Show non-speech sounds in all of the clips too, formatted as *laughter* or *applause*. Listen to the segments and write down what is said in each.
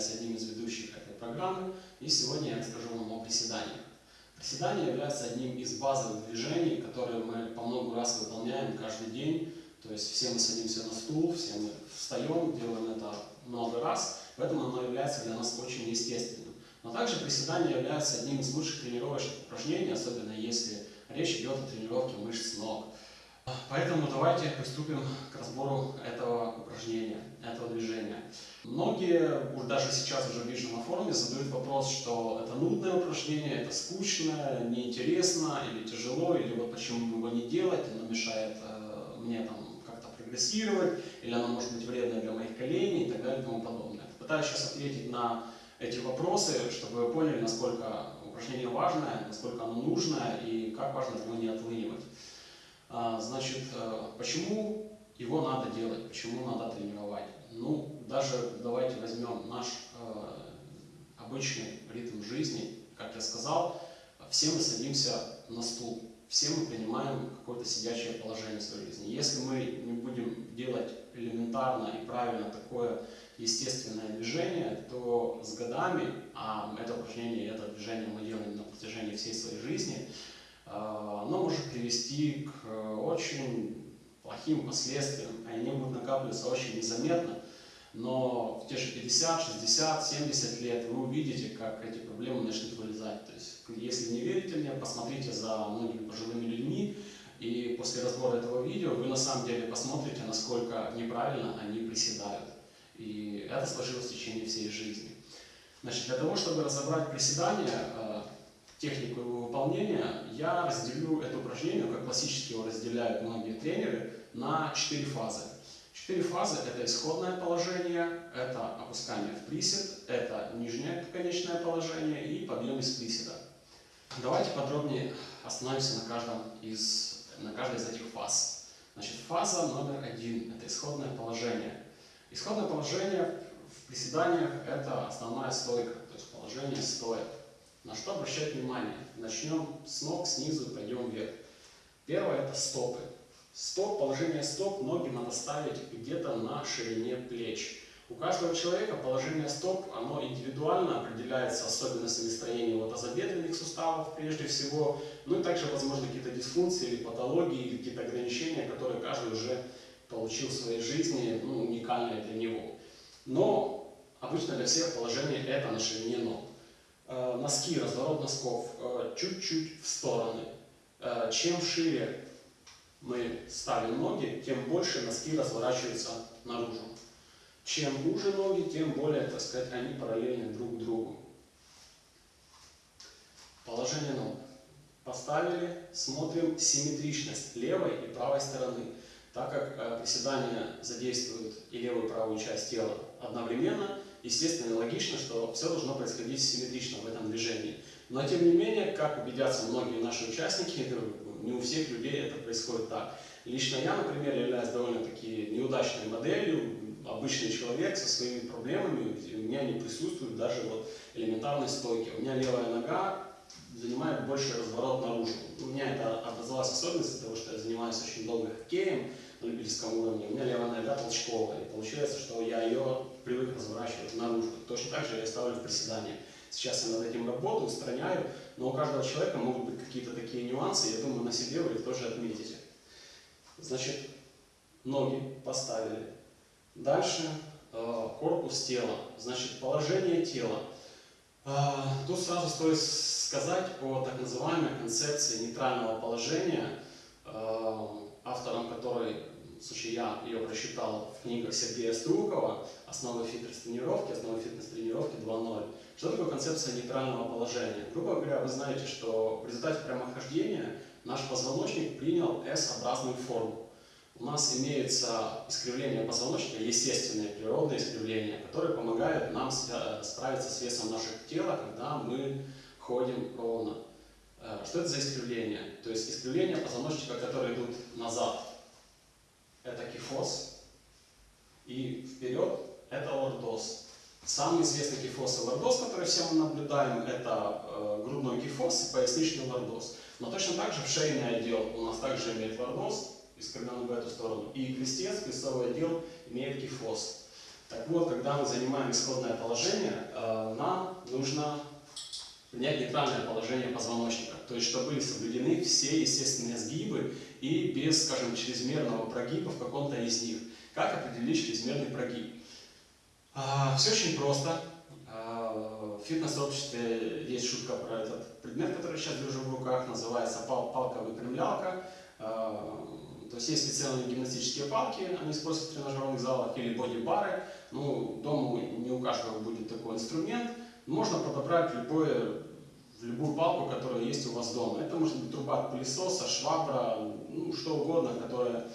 являюсь одним из ведущих этой программы, и сегодня я расскажу вам о приседаниях. Приседания являются одним из базовых движений, которые мы по много раз выполняем каждый день. То есть все мы садимся на стул, все мы встаем, делаем это много раз, поэтому оно является для нас очень естественным. Но также приседания являются одним из лучших тренировочных упражнений, особенно если речь идет о тренировке мышц ног. Поэтому давайте приступим к разбору этого упражнения, этого движения. Многие, даже сейчас уже вижу на форуме, задают вопрос, что это нудное упражнение, это скучное, неинтересно или тяжело, или вот почему его не делать, оно мешает э, мне там как-то прогрессировать, или оно может быть вредно для моих коленей и так далее и тому подобное. Пытаюсь сейчас ответить на эти вопросы, чтобы вы поняли, насколько упражнение важное, насколько оно нужное и как важно его не отлынивать. А, значит, э, почему его надо делать, почему надо тренировать? Ну, даже давайте возьмем наш э, обычный ритм жизни. Как я сказал, все мы садимся на стул, все мы принимаем какое-то сидячее положение в своей жизни. Если мы не будем делать элементарно и правильно такое естественное движение, то с годами, а это упражнение, это движение мы делаем на протяжении всей своей жизни, а, оно может привести к э, очень плохим последствиям, они будут накапливаться очень незаметно, но в те же 50, 60, 70 лет вы увидите, как эти проблемы начнут вылезать. То есть, если не верите мне, посмотрите за многими пожилыми людьми, и после разбора этого видео вы на самом деле посмотрите, насколько неправильно они приседают. И это сложилось в течение всей жизни. Значит, для того, чтобы разобрать приседания, э, технику его выполнения, я разделю это упражнение, как классически его разделяют многие тренеры, на четыре фазы. Четыре фазы – это исходное положение, это опускание в присед, это нижнее конечное положение и подъем из приседа. Давайте подробнее остановимся на, каждом из, на каждой из этих фаз. Значит, фаза номер один – это исходное положение. Исходное положение в приседаниях – это основная стойка, то есть положение стоя. На что обращать внимание? Начнем с ног, снизу, пойдем вверх. Первое – это стопы. Стоп, положение стоп, ноги надо ставить где-то на ширине плеч. У каждого человека положение стоп, оно индивидуально определяется особенностями строения вот тазобедренных суставов прежде всего, ну и также, возможно, какие-то дисфункции или патологии, или какие-то ограничения, которые каждый уже получил в своей жизни, ну, уникальные для него. Но обычно для всех положение это на ширине ног. Э, носки, разворот носков э, чуть-чуть в стороны. Э, чем шире мы ставим ноги, тем больше носки разворачиваются наружу. Чем уже ноги, тем более, так сказать, они параллельны друг другу. Положение ног. Поставили, смотрим симметричность левой и правой стороны. Так как приседания задействуют и левую, и правую часть тела одновременно, естественно и логично, что все должно происходить симметрично в этом движении. Но тем не менее, как убедятся многие наши участники, *laughs* не у всех людей это происходит так. Лично я, например, являюсь довольно-таки неудачной моделью, обычный человек со своими проблемами, у меня не присутствует даже вот элементарной стойки. У меня левая нога занимает больше разворот наружу. У меня это образовалась особенность из-за того, что я занимаюсь очень долго хоккеем, на любительском уровне, у меня левая нога толчковая. И получается, что я ее привык разворачивать наружу. Точно так же я ставлю в приседания. Сейчас я над этим работаю, устраняю, но у каждого человека могут быть какие-то такие нюансы, я думаю, на себе вы их тоже отметите. Значит, ноги поставили. Дальше э, корпус тела. Значит, положение тела. Э, тут сразу стоит сказать о так называемой концепции нейтрального положения, э, автором которой в случае я ее прочитал в книгах Сергея Струкова «Основы фитнес-тренировки», «Основы фитнес-тренировки 2.0». Что такое концепция нейтрального положения? Грубо говоря, вы знаете, что в результате прямохождения наш позвоночник принял S-образную форму. У нас имеется искривление позвоночника, естественное природное искривление, которое помогает нам справиться с весом нашего тела, когда мы ходим ровно. Э, что это за искривление? То есть искривление позвоночника, которые идут назад, это кифоз, и вперед это лордоз. Самый известный кифоз и лордоз, который все мы наблюдаем, это э, грудной кифоз и поясничный лордоз. Но точно так же в шейный отдел у нас также имеет лордоз, искривленный в эту сторону, и крестец, крестовый отдел имеет кифоз. Так вот, когда мы занимаем исходное положение, э, нам нужно принять нейтральное положение позвоночника, то есть чтобы соблюдены все естественные сгибы и без, скажем, чрезмерного прогиба в каком-то из них. Как определить чрезмерный прогиб? А, все очень просто. А, в фитнес-сообществе есть шутка про этот предмет, который сейчас держу в руках, называется пал палка-выпрямлялка. А, то есть есть специальные гимнастические палки, они используются в тренажерных залах, или боди-бары. Ну, дома не у каждого будет такой инструмент. Можно подобрать любое, любую палку, которая есть у вас дома. Это может быть труба от пылесоса, швабра, ну, что угодно, которая,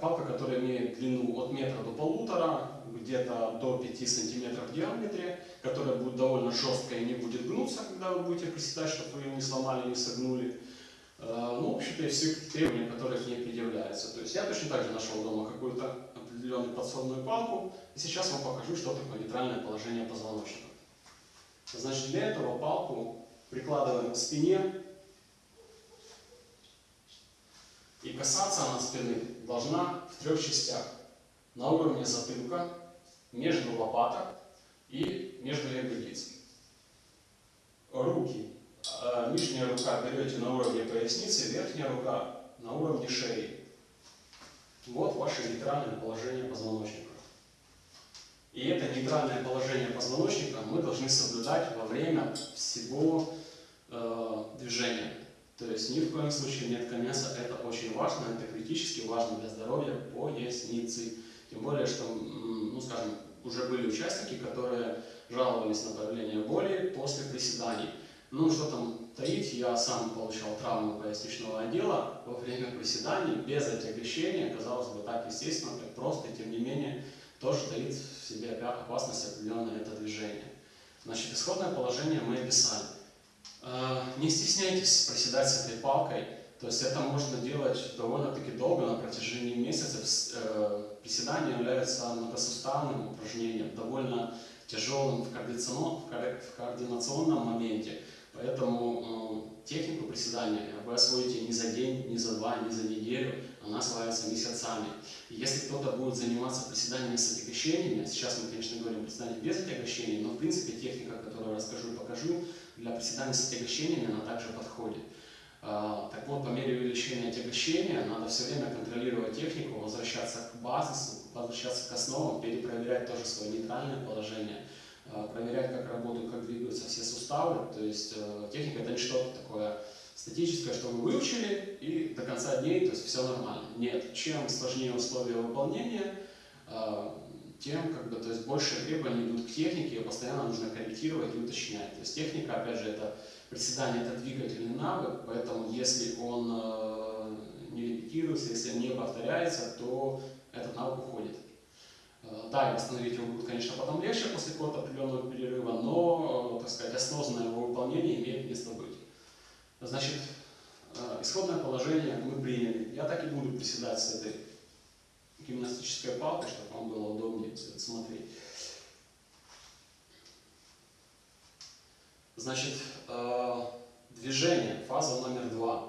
палка, которая имеет длину от метра до полутора, где-то до 5 сантиметров в диаметре, которая будет довольно жесткая и не будет гнуться, когда вы будете приседать, чтобы вы ее не сломали, не согнули. Э, ну, в общем-то, и все требования, которые к ней предъявляются. То есть я точно так же нашел дома какую-то определенную подсобную палку, и сейчас вам покажу, что такое нейтральное положение позвоночника. Значит, для этого палку прикладываем к спине, и касаться она спины должна в трех частях. На уровне затылка, между лопаток и между ягодиц. Руки а, нижняя рука берете на уровне поясницы, верхняя рука на уровне шеи. Вот ваше нейтральное положение позвоночника. И это нейтральное положение позвоночника мы должны соблюдать во время всего э, движения. То есть ни в коем случае нет конеса, это очень важно, это критически важно для здоровья поясницы. Тем более, что, ну скажем, уже были участники, которые жаловались на появление боли после приседаний. Ну, что там таить, я сам получал травму поясничного отдела во время приседаний, без отягощения, казалось бы, так естественно, так просто, и тем не менее, тоже таит в себе опасность определенное это движение. Значит, исходное положение мы описали. Э, не стесняйтесь проседать с этой палкой, то есть это можно делать довольно-таки долго, на протяжении месяцев. Э, приседание является многосуставным упражнением, довольно тяжелым в координационном моменте. Поэтому э, технику приседания вы освоите не за день, не за два, не за неделю, она осваивается месяцами. И если кто-то будет заниматься приседаниями с отягощениями, сейчас мы, конечно, говорим приседания без отягощений, но в принципе техника, которую расскажу и покажу, для приседаний с отягощениями она также подходит. Э, так вот, по мере увеличения отягощения надо все время контролировать технику, возвращаться к базису, возвращаться к основам, перепроверять тоже свое нейтральное положение – Э, проверять, как работают, как двигаются все суставы. То есть э, техника это не что-то такое статическое, что вы выучили и до конца дней, то есть все нормально. Нет, чем сложнее условия выполнения, э, тем как бы, то есть больше требований идут к технике, ее постоянно нужно корректировать и уточнять. То есть техника, опять же, это приседание, это двигательный навык, поэтому если он не репетируется, если не повторяется, то этот навык уходит. Э, да, и восстановить его будет, конечно, потом легче после какого-то определенного перерыва, но, так сказать, осознанное его выполнение имеет место быть. Значит, э, исходное положение мы приняли. Я так и буду приседать с этой гимнастической палкой, чтобы вам было удобнее смотреть. Значит, э, движение, фаза номер два.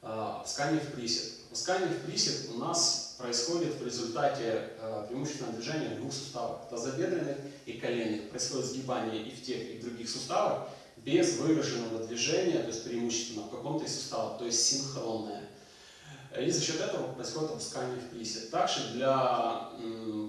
Опускание в присед. Опускание в присед у нас происходит в результате э, преимущественного движения двух суставов, тазобедренных и коленных. Происходит сгибание и в тех, и в других суставах без выраженного движения, то есть преимущественно в каком-то из суставов, то есть синхронное. И за счет этого происходит опускание в присед. Также для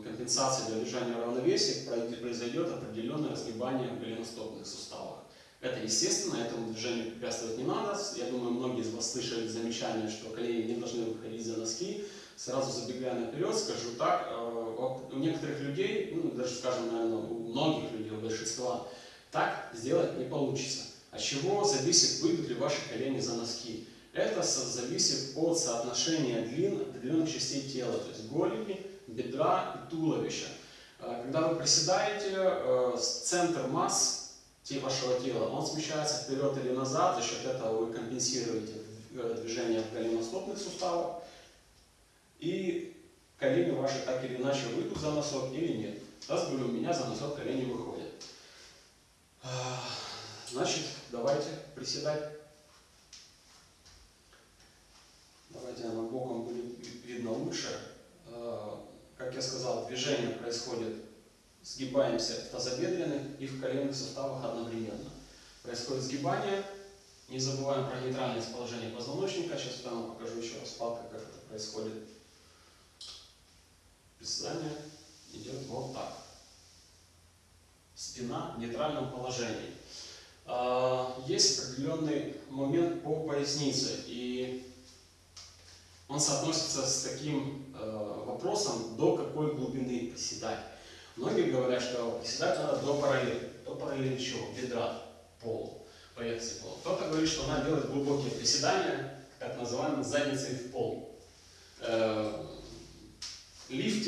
компенсации, для держания равновесия произойдет определенное разгибание в голеностопных суставах. Это естественно, этому движению препятствовать не надо. Я думаю, многие из вас слышали замечание, что колени не должны выходить за носки. Сразу забегая наперед, скажу так, э, у некоторых людей, ну, даже, скажем, наверное, у многих людей, у большинства, так сделать не получится. От чего зависит, выйдут ли ваши колени за носки? Это зависит от соотношения длин определенных частей тела, то есть голени, бедра и туловища. Э, когда вы приседаете, э, центр масс вашего тела, он смещается вперед или назад, за счет этого вы компенсируете движение в голеностопных суставах, и колени ваши так или иначе выйдут за носок или нет. Раз говорю, у меня за носок колени выходят. А, значит, давайте приседать. Давайте она боком будет видно лучше. А, как я сказал, движение происходит сгибаемся в тазобедренных и в коленных суставах одновременно. Происходит сгибание. Не забываем про нейтральное положение позвоночника. Сейчас прямо покажу еще раз палкой, как это происходит. Приседание идет вот так. Спина в нейтральном положении. А, есть определенный момент по пояснице, и он соотносится с таким э, вопросом, до какой глубины приседать. Многие говорят, что приседать надо до параллели. До параллели чего? Бедра, пол, поверхности пола. Кто-то говорит, что надо делать глубокие приседания, так называемые задницей в пол. Э,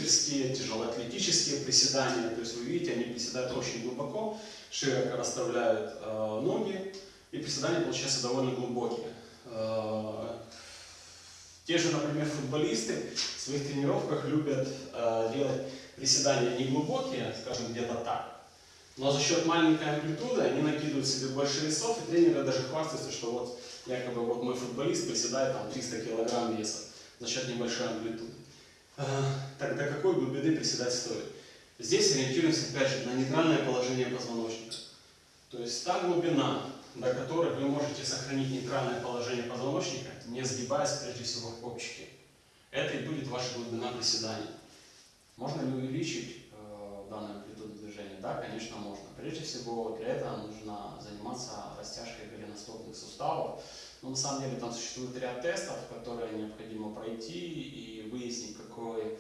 лифтерские, тяжелоатлетические приседания. То есть вы видите, они приседают очень глубоко, широко расставляют э, ноги, и приседания получаются довольно глубокие. Э, те же, например, футболисты в своих тренировках любят э, делать приседания не глубокие, скажем, где-то так, но за счет маленькой амплитуды они накидывают себе больше весов, и тренеры даже хвастаются, что вот якобы вот мой футболист приседает там 300 килограмм веса за счет небольшой амплитуды. Какой глубины приседать стоит? Здесь ориентируемся опять же на нейтральное положение позвоночника. То есть та глубина, до которой вы можете сохранить нейтральное положение позвоночника, не сгибаясь прежде всего в копчике. Это и будет ваша глубина приседания. Можно ли увеличить э, данную амплитуду движения? Да, конечно, можно. Прежде всего, для этого нужно заниматься растяжкой голеностопных суставов. Но на самом деле там существует ряд тестов, которые необходимо пройти и выяснить, какой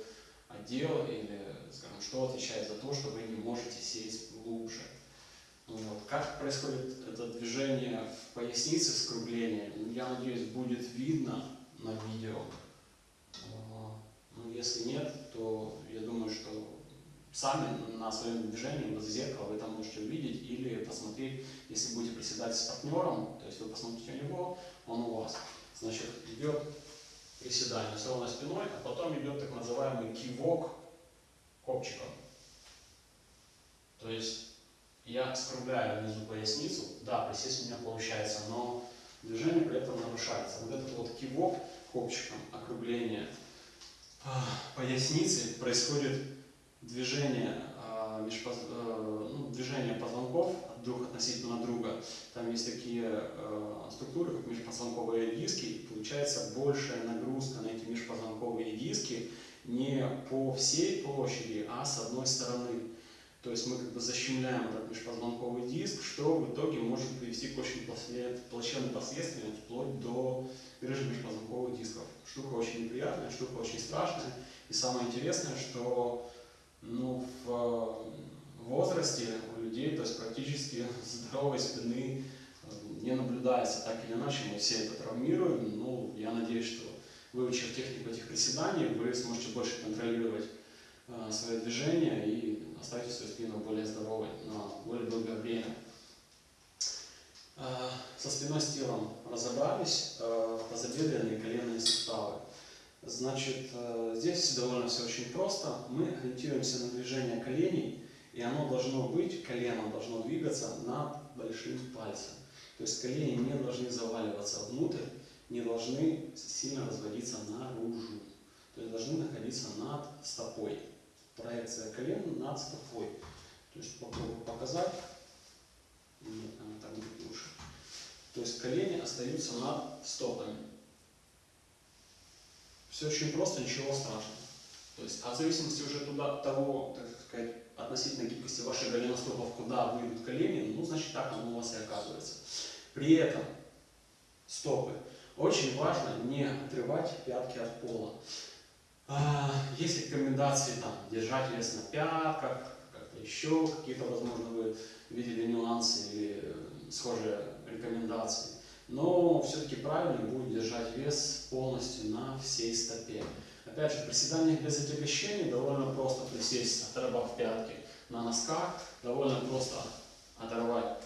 отдел или, скажем, что отвечает за то, что вы не можете сесть глубже. Вот. Как происходит это движение в пояснице, скругление, ну, я надеюсь, будет видно на видео. А, ну, если нет, то я думаю, что сами на своем движении в зеркало вы там можете увидеть или посмотреть, если будете приседать с партнером, то есть вы посмотрите у него, он у вас. Значит, идет приседание с ровной спиной, а потом идет так называемый кивок копчиком. То есть я скругляю внизу поясницу, да, присесть у меня получается, но движение при этом нарушается. Вот этот вот кивок копчиком, округление а, поясницы, происходит движение, межпоз... Э, ну, движение позвонков друг относительно друга. Там есть такие э, структуры, как межпозвонковые диски, и получается большая нагрузка на эти межпозвонковые диски не по всей площади, а с одной стороны. То есть мы как бы защемляем этот межпозвонковый диск, что в итоге может привести к очень плачевным последствиям, вплоть до грыжи межпозвонковых дисков. Штука очень неприятная, штука очень страшная. И самое интересное, что ну, в возрасте у людей, то есть практически здоровой спины э, наблюдается. Так или иначе мы все это травмируем. Ну, я надеюсь, что выучив технику этих приседаний, вы сможете больше контролировать э, свое движение и оставить свою спину более здоровой на более долгое время. Э, со спиной с телом разобрались, э, тазобедренные коленные суставы. Значит, здесь довольно все очень просто. Мы ориентируемся на движение коленей, и оно должно быть, колено должно двигаться над большим пальцем. То есть колени не должны заваливаться внутрь, не должны сильно разводиться наружу. То есть должны находиться над стопой проекция колен над стопой. То есть попробую показать. Нет, она так будет лучше. То есть колени остаются над стопами. Все очень просто, ничего страшного. То есть, а в зависимости уже туда, от того, так сказать, относительно гибкости ваших голеностопов, куда выйдут колени, ну, значит, так оно у вас и оказывается. При этом стопы. Очень важно не отрывать пятки от пола. А, есть рекомендации там, держать вес на пятках, как-то еще какие-то, возможно, вы видели нюансы или э, схожие рекомендации. Но все-таки правильно будет держать вес полностью на всей стопе. Опять же, в приседаниях без отягощений довольно просто присесть, оторвав пятки. На носках довольно просто оторвать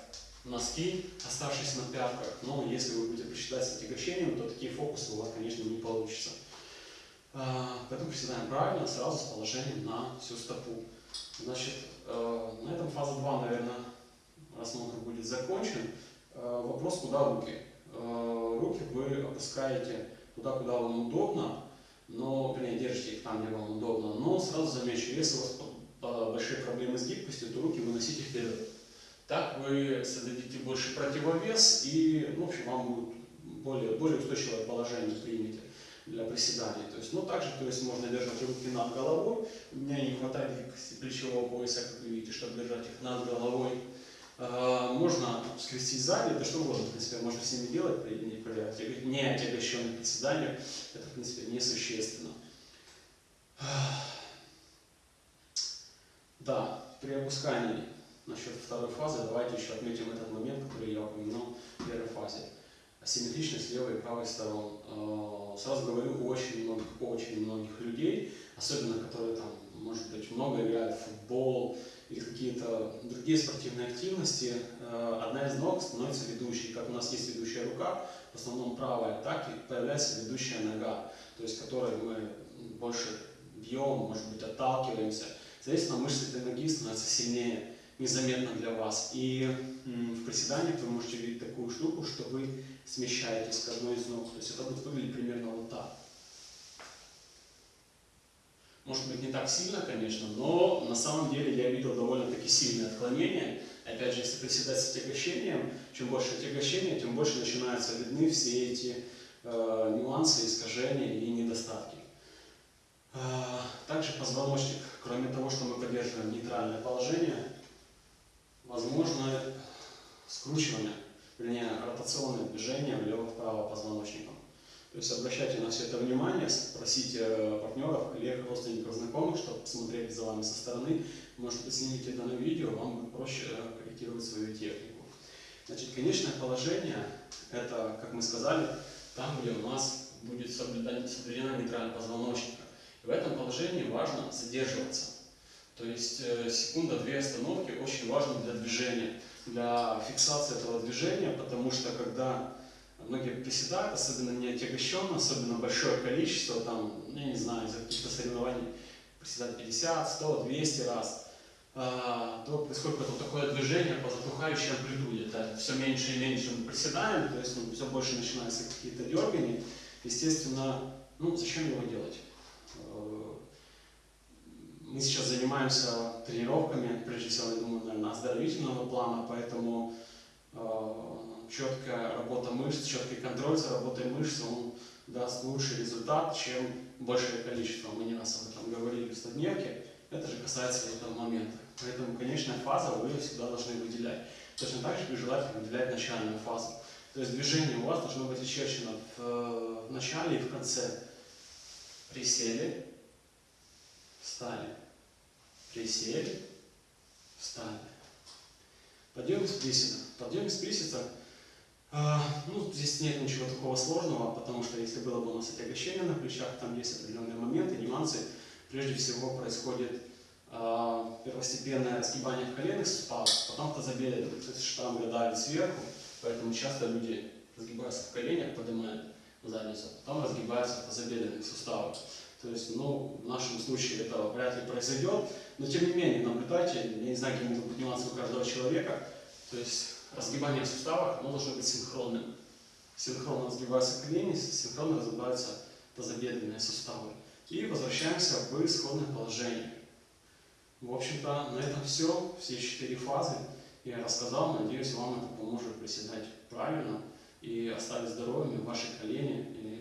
носки, оставшись на пятках. Но если вы будете присчитать с отягощением, то такие фокусы у вас, конечно, не получится. А, поэтому приседаем правильно, сразу с положением на всю стопу. Значит, э, на этом фаза 2, наверное, рассмотр будет закончен. Э, вопрос, куда руки? Э, руки вы опускаете туда, куда вам удобно, но, вернее, держите их там, где вам удобно. Но сразу замечу, если у вас большие проблемы с гибкостью, то руки выносите вперед. Так вы создадите больше противовес и, ну, в общем, вам будет более, более устойчивое положение примете для приседаний. То есть, ну, также, то есть, можно держать руки над головой. У меня не хватает гибкости плечевого пояса, как вы видите, чтобы держать их над головой. А, можно скрестить сзади, это что угодно, в принципе, можно всеми делать при, при не отягощенных приседаниях. Это, в принципе, несущественно. Да, при опускании насчет второй фазы давайте еще отметим этот момент, который я упомянул в первой фазе. Асимметричность левой и правой сторон. А, сразу говорю, у очень многих, очень многих людей, особенно которые там, может быть, много играют в футбол, или какие-то другие спортивные активности, э, одна из ног становится ведущей. Как у нас есть ведущая рука, в основном правая, так и появляется ведущая нога, то есть которой мы больше бьем, может быть, отталкиваемся. Соответственно, мышцы этой ноги становятся сильнее, незаметно для вас. И в приседаниях вы можете видеть такую штуку, что вы смещаетесь к одной из ног. То есть это будет выглядеть примерно вот так. Может быть не так сильно, конечно, но на самом деле я видел довольно-таки сильное отклонение. Опять же, если приседать с отягощением, чем больше отягощения, тем больше начинаются видны все эти э, нюансы, искажения и недостатки. Э, также позвоночник, кроме того, что мы поддерживаем нейтральное положение, возможно скручивание, вернее ротационное движение влево-вправо позвоночником. То есть обращайте на все это внимание, спросите партнеров, коллег, родственников, знакомых, чтобы посмотреть за вами со стороны. Может быть, снимите это на видео, вам будет проще э, корректировать свою технику. Значит, конечное положение, это, как мы сказали, там, где у нас будет соблюдена нейтральная позвоночника. И в этом положении важно задерживаться. То есть э, секунда-две остановки очень важны для движения, для фиксации этого движения, потому что когда многие приседают, особенно не отягощенно, особенно большое количество, там, ну, я не знаю, из-за каких-то соревнований приседать 50, 100, 200 раз, а, то происходит вот такое движение по затухающей амплитуде. Это все меньше и меньше мы приседаем, то есть ну, все больше начинаются какие-то дергания. Естественно, ну зачем его делать? Э, мы сейчас занимаемся тренировками, прежде всего, я думаю, наверное, оздоровительного плана, поэтому э, четкая работа мышц, четкий контроль за работой мышц, он даст лучший результат, чем большее количество. Мы не раз об этом говорили в стодневке. Это же касается этого момента. Поэтому конечная фаза вы всегда должны выделять. Точно так же желательно выделять начальную фазу. То есть движение у вас должно быть очерчено в, в начале и в конце. Присели, встали. Присели, встали. Подъем из приседа. Подъем из приседа ну, здесь нет ничего такого сложного, потому что если было бы у нас отягощение на плечах, там есть определенные моменты, нюансы. Прежде всего происходит э, первостепенное разгибание в коленных суставах, потом тазобедренных, то есть сверху, поэтому часто люди разгибаются в коленях, поднимают задницу, потом разгибаются в тазобедренных суставах. То есть, ну, в нашем случае это вряд ли произойдет, но тем не менее, наблюдайте, я не знаю, какие могут быть нюансы у каждого человека, то есть разгибание в суставах оно должно быть синхронным. Синхронно разгибаются колени, синхронно разгибаются тазобедренные суставы. И возвращаемся в исходное положение. В общем-то, на этом все. Все четыре фазы я рассказал. Надеюсь, вам это поможет приседать правильно и оставить здоровыми ваши колени и